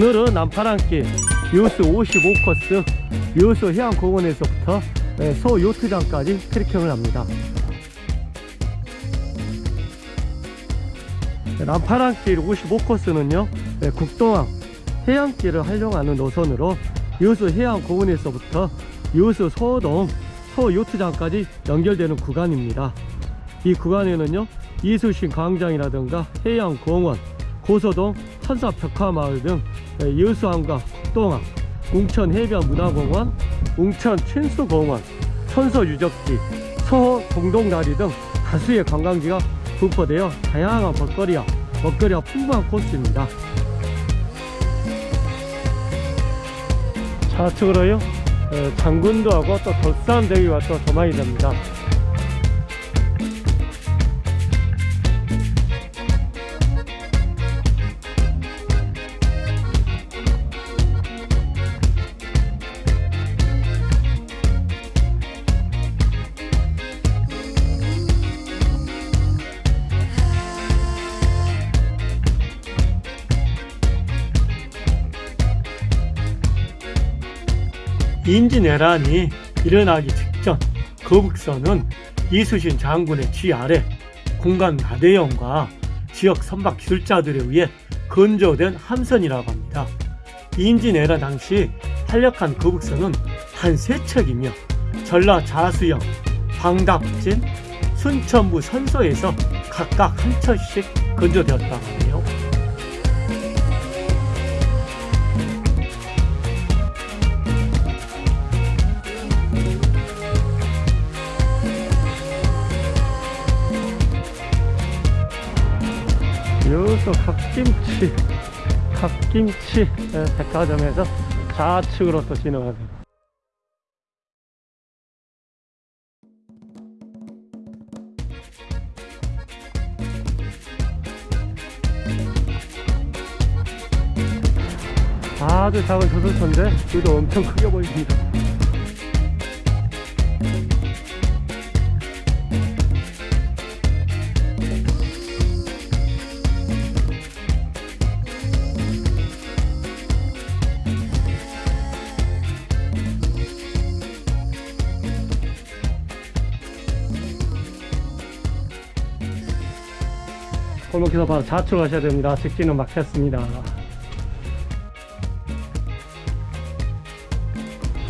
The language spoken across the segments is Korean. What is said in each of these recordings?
오늘은 남파랑길 유스 55코스 유스 해양공원에서부터 네, 소 요트장까지 트레킹을 합니다. 남파랑길 55코스는요 네, 국동항 해양길을 활용하는 노선으로 유수 해양공원에서부터 유수 소동 소요트장까지 연결되는 구간입니다. 이 구간에는요 이수신 광장이라든가 해양공원 고소동 천사 벽화마을 등 여수항과 국동항 웅천 해변문화공원 웅천춘수공원 천서 유적지 서호 동동다리 등 다수의 관광지가 분포되어 다양한 먹거리와 먹거리와 풍부한 코스입니다. 좌측으로요 장군도하고 또 덕산대기와 또 도망이 됩니다 인지내란이 일어나기 직전 거북선은 이수신 장군의 쥐 아래 공간 가대형과 지역 선박 기술자들에 의해 건조된 함선이라고 합니다. 인지내란 당시 활력한 거북선은 한 세 척이며 전라 자수영, 광답진, 순천부 선소에서 각각 한 척씩 건조되었다 여기서 갓김치 갓김치 백화점에서 좌측으로 또 진행하세요. 아주 작은 저술터인데 여기도 엄청 크게 보입니다 골목에서 바로 좌측 가셔야 됩니다. 직진은 막혔습니다.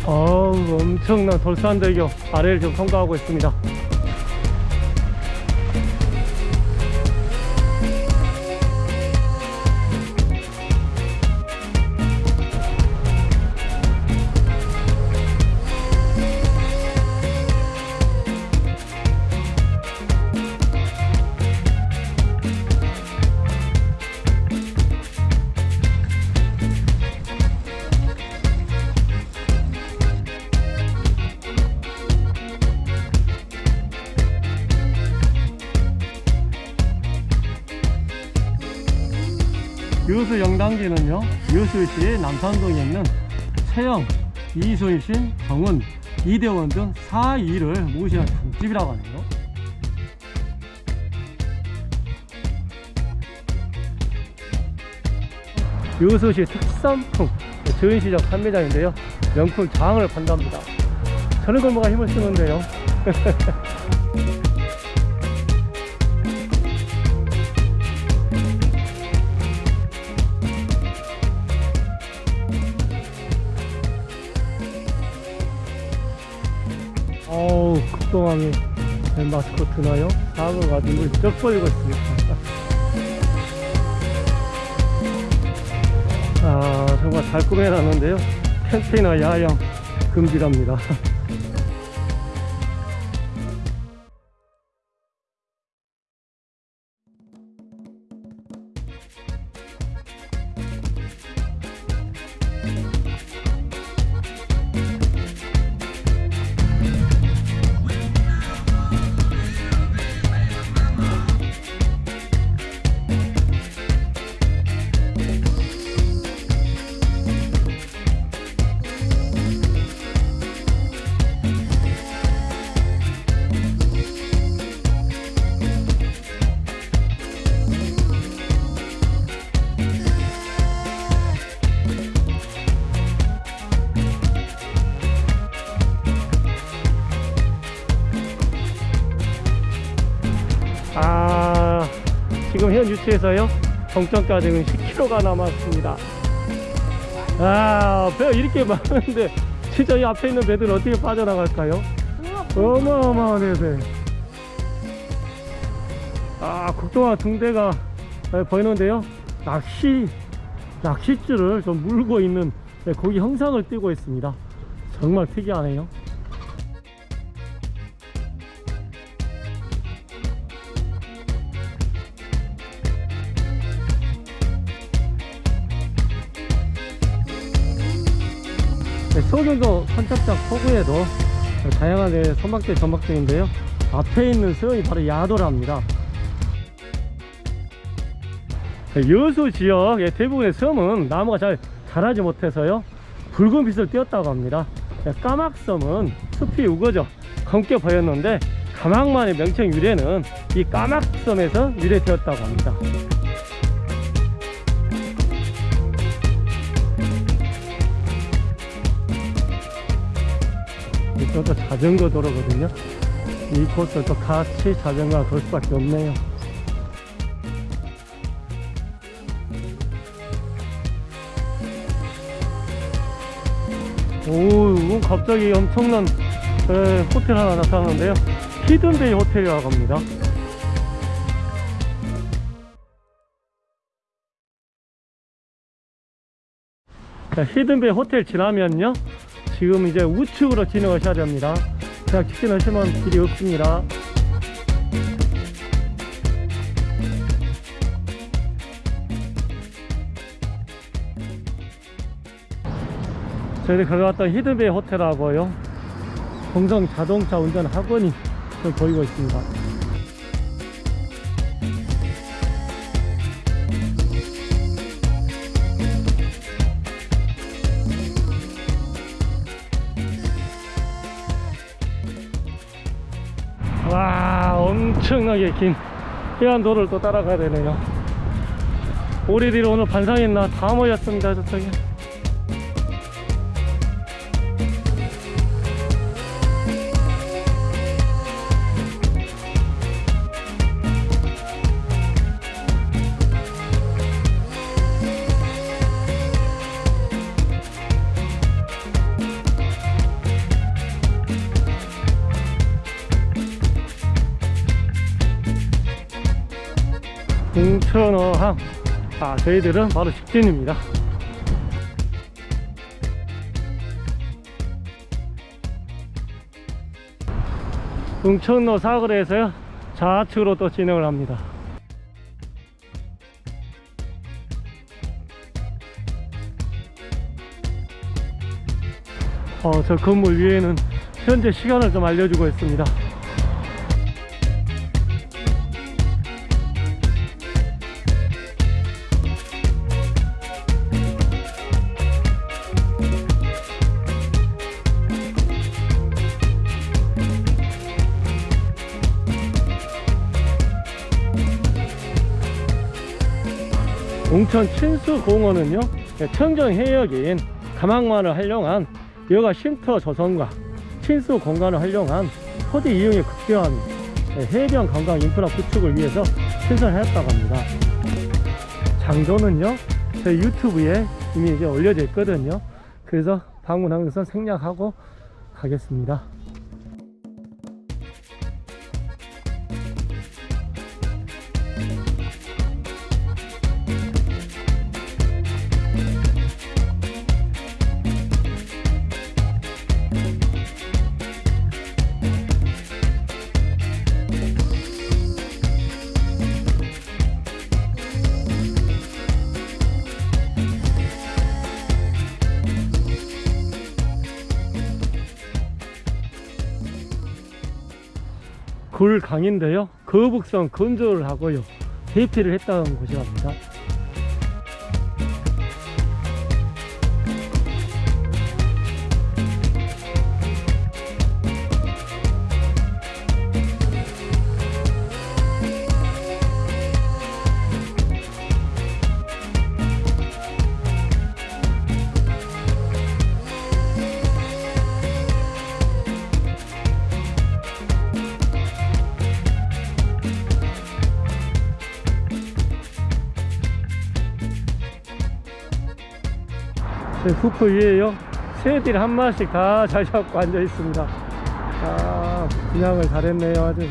어우 엄청난 돌산대교 아래를 지금 통과하고 있습니다. 유수 영당지는요 유수시 남산동에 있는 최영, 이순신, 정은, 이대원 등 4위를 모시는 단집이라고 하네요. 유수시 특산품 전시적 판매장인데요. 명품 장을 판답니다. 저는 골목가 힘을 쓰는데요 어우 극동함이 마스코트 나요? 사과 가지고 쩍 벌리고 있습니다. 아 정말 잘 꾸며놨는데요. 캠페이너 야영 금지랍니다 위치에서요 정점까지는 10km가 남았습니다 아 배가 이렇게 많은데 진짜 이 앞에 있는 배들은 어떻게 빠져나갈까요? 어마어마하네 배. 아 국동화 등대가 네, 보이는데요 낚시 낚싯줄을 좀 물고 있는 네, 고기 형상을 띄고 있습니다 정말 특이하네요 소경도 선착장 포구에도 다양한 네, 선박대 전박등인데요. 앞에 있는 섬이 바로 야도랍니다. 네, 여수 지역의 대부분의 섬은 나무가 잘 자라지 못해서요. 붉은 빛을 띄었다고 합니다. 네, 까막섬은 숲이 우거져 검게 보였는데 가막만의 명칭 유래는 이 까막섬에서 유래되었다고 합니다 이것도 자전거 도로거든요. 이 코스를 또 같이 자전거가 돌 수밖에 없네요. 오 이건 갑자기 엄청난 에, 호텔 하나 나타나는데요. 히든베이 호텔이라고 합니다. 자, 히든베이 호텔 지나면요 지금 이제 우측으로 진행하셔야 됩니다. 그냥 직진하시면 길이 없습니다. 저희들 걸어갔던 히든베이 호텔하고요. 동성 자동차 운전 학원이 좀 보이고 있습니다 엄청나게 긴 해안도를 또 따라가야 되네요. 우리들이 오늘 반상했나? 다 모였습니다 저쪽에 아 저희들은 바로 직진입니다. 동천로 사거리에서요 좌측으로 또 진행을 합니다. 어, 저 건물 위에는 현재 시간을 좀 알려주고 있습니다 웅천 친수공원은요 청정 해역인 가망만을 활용한 여가 쉼터 조성과 친수 공간을 활용한 토지 이용이 극대화한 해변 관광 인프라 구축을 위해서 신설하였다고 합니다. 장소는요 저희 유튜브에 이미 이제 올려져 있거든요. 그래서 방문하는 것은 생략하고 가겠습니다 강인데요. 거북선 건조를 하고요. 대피를 했다는 곳이랍니다 후크 위에요. 새들이 한 마리씩 다잘 잡고 앉아 있습니다. 아 분양을 잘했네요 아주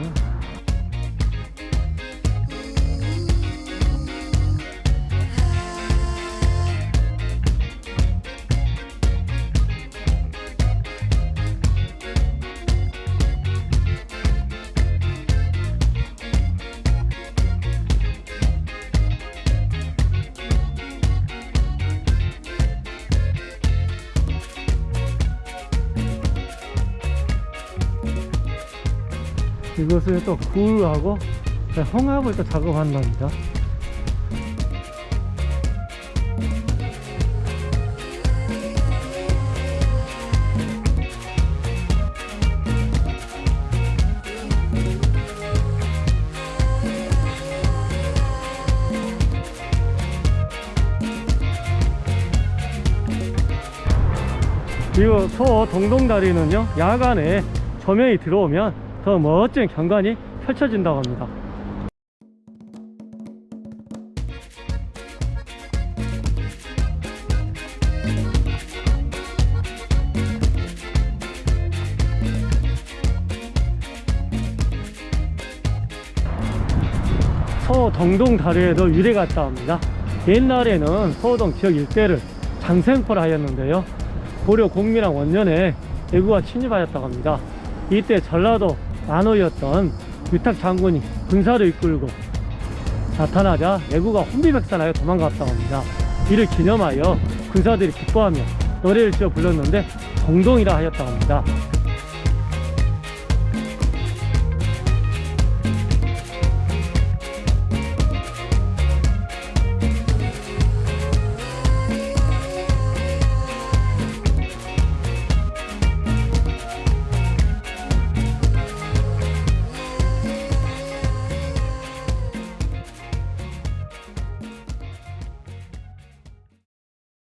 이것을 또 굴하고 홍합을 또 작업한답니다. 이거 소 동동다리는요 야간에 조명이 들어오면 더 멋진 경관이 펼쳐진다고 합니다. 서동동 다리에도 유래가 있다 합니다. 옛날에는 서동 지역 일대를 장생포라 하였는데요. 고려 공민왕 원년에 대구가 침입하였다고 합니다. 이때 전라도 만호였던 유탁 장군이 군사를 이끌고 나타나자 내구가 혼비백산하여 도망갔다고 합니다. 이를 기념하여 군사들이 기뻐하며 노래를 지어 불렀는데 동동이라 하였다고 합니다